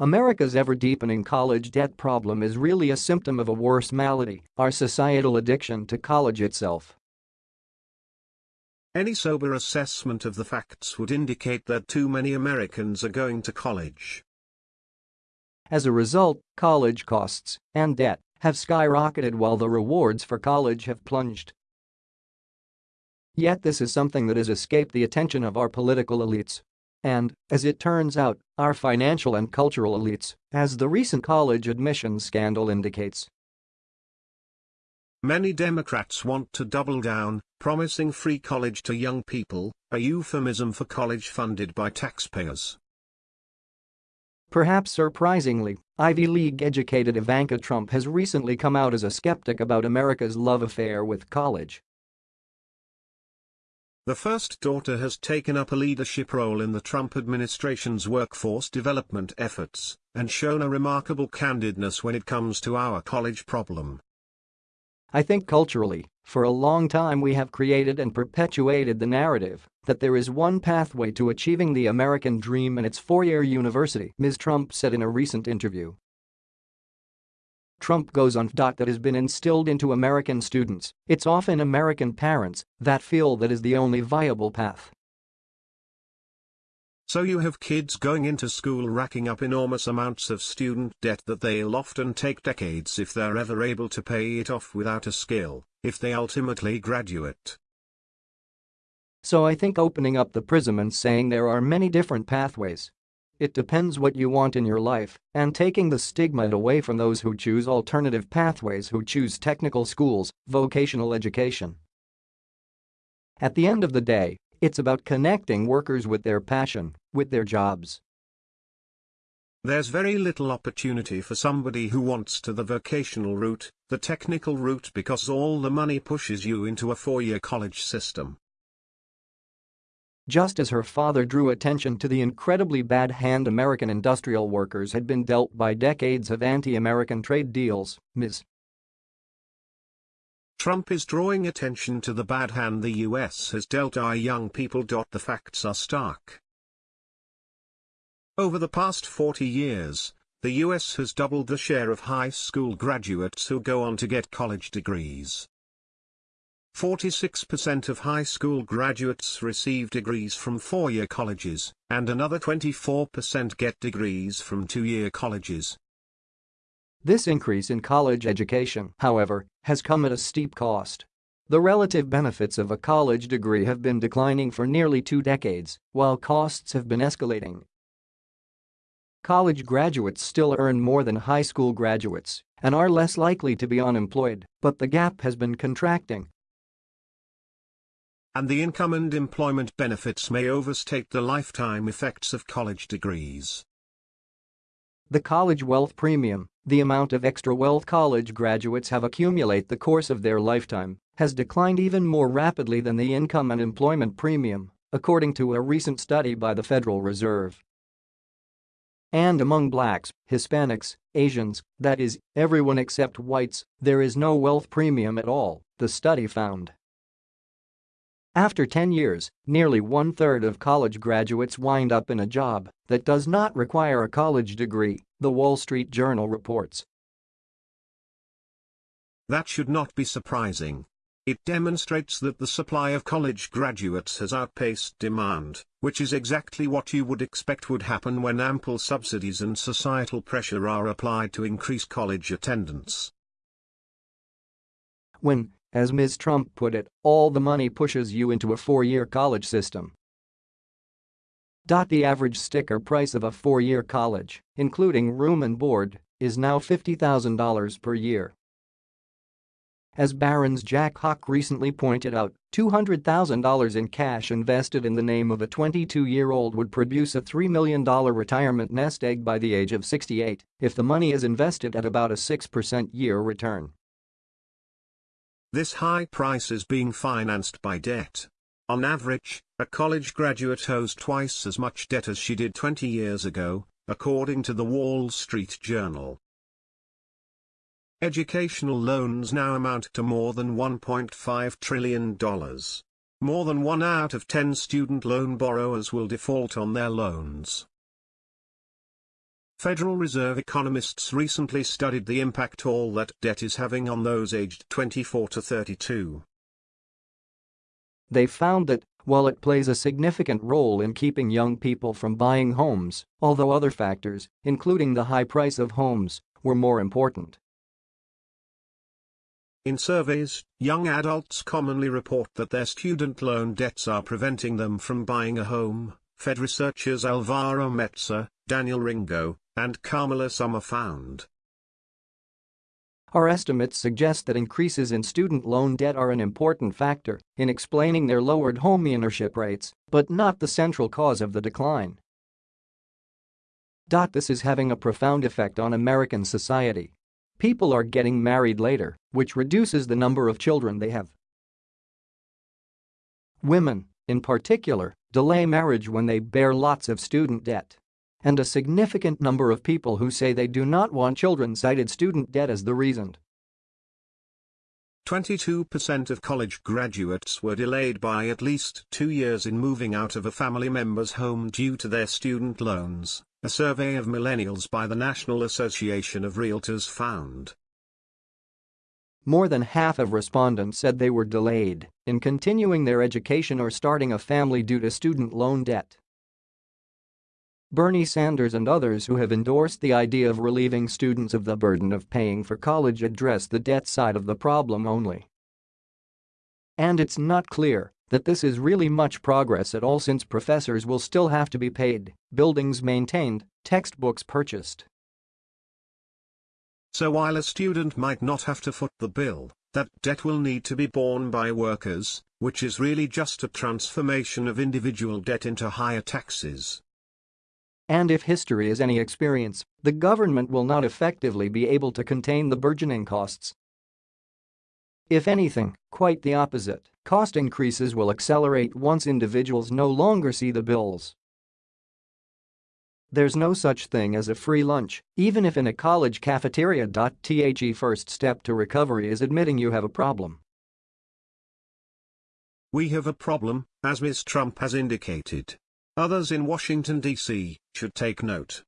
America's ever-deepening college debt problem is really a symptom of a worse malady, our societal addiction to college itself. Any sober assessment of the facts would indicate that too many Americans are going to college. As a result, college costs and debt have skyrocketed while the rewards for college have plunged. Yet this is something that has escaped the attention of our political elites. And, as it turns out, our financial and cultural elites, as the recent college admissions scandal indicates. Many Democrats want to double down, promising free college to young people, a euphemism for college funded by taxpayers. Perhaps surprisingly, Ivy League-educated Ivanka Trump has recently come out as a skeptic about America's love affair with college. The first daughter has taken up a leadership role in the Trump administration's workforce development efforts, and shown a remarkable candidness when it comes to our college problem. I think culturally, for a long time we have created and perpetuated the narrative that there is one pathway to achieving the American dream and it's four-year university, Ms. Trump said in a recent interview. Trump goes on. That has been instilled into American students, it's often American parents that feel that is the only viable path. So you have kids going into school racking up enormous amounts of student debt that they'll often take decades if they're ever able to pay it off without a skill, if they ultimately graduate. So I think opening up the prism and saying there are many different pathways it depends what you want in your life, and taking the stigma away from those who choose alternative pathways who choose technical schools, vocational education. At the end of the day, it's about connecting workers with their passion, with their jobs. There's very little opportunity for somebody who wants to the vocational route, the technical route because all the money pushes you into a four-year college system just as her father drew attention to the incredibly bad hand American industrial workers had been dealt by decades of anti-American trade deals, Ms. Trump is drawing attention to the bad hand the US has dealt our young people. The facts are stark. Over the past 40 years, the US has doubled the share of high school graduates who go on to get college degrees. 46% of high school graduates receive degrees from four-year colleges, and another 24% get degrees from two-year colleges. This increase in college education, however, has come at a steep cost. The relative benefits of a college degree have been declining for nearly two decades, while costs have been escalating. College graduates still earn more than high school graduates and are less likely to be unemployed, but the gap has been contracting and the income and employment benefits may overstate the lifetime effects of college degrees. The college wealth premium, the amount of extra wealth college graduates have accumulate the course of their lifetime, has declined even more rapidly than the income and employment premium, according to a recent study by the Federal Reserve. And among blacks, Hispanics, Asians, that is, everyone except whites, there is no wealth premium at all, the study found. After 10 years, nearly one-third of college graduates wind up in a job that does not require a college degree, The Wall Street Journal reports. That should not be surprising. It demonstrates that the supply of college graduates has outpaced demand, which is exactly what you would expect would happen when ample subsidies and societal pressure are applied to increase college attendance. When as Ms. Trump put it, all the money pushes you into a four-year college system. The average sticker price of a four-year college, including room and board, is now $50,000 per year. As Barron's Jack Hough recently pointed out, $200,000 in cash invested in the name of a 22-year-old would produce a $3 million retirement nest egg by the age of 68 if the money is invested at about a 6% year return. This high price is being financed by debt. On average, a college graduate owes twice as much debt as she did 20 years ago, according to the Wall Street Journal. Educational loans now amount to more than $1.5 trillion. more than one out of ten student loan borrowers will default on their loans. Federal Reserve economists recently studied the impact all that debt is having on those aged 24 to 32. They found that, while it plays a significant role in keeping young people from buying homes, although other factors, including the high price of homes, were more important. In surveys, young adults commonly report that their student loan debts are preventing them from buying a home, Fed researchers Alvaro Mezza, Daniel Ringo, and Kamila Sommer found. Our estimates suggest that increases in student loan debt are an important factor in explaining their lowered home ownership rates, but not the central cause of the decline. This is having a profound effect on American society. People are getting married later, which reduces the number of children they have. Women, in particular, delay marriage when they bear lots of student debt and a significant number of people who say they do not want children cited student debt as the reason. 22% of college graduates were delayed by at least two years in moving out of a family member's home due to their student loans, a survey of millennials by the National Association of Realtors found. More than half of respondents said they were delayed in continuing their education or starting a family due to student loan debt. Bernie Sanders and others who have endorsed the idea of relieving students of the burden of paying for college address the debt side of the problem only. And it's not clear that this is really much progress at all since professors will still have to be paid, buildings maintained, textbooks purchased. So while a student might not have to foot the bill, that debt will need to be borne by workers, which is really just a transformation of individual debt into higher taxes. And if history is any experience, the government will not effectively be able to contain the burgeoning costs. If anything, quite the opposite, cost increases will accelerate once individuals no longer see the bills. There's no such thing as a free lunch, even if in a college cafeteria. The first step to recovery is admitting you have a problem. We have a problem, as Ms. Trump has indicated. Others in Washington, D.C., should take note.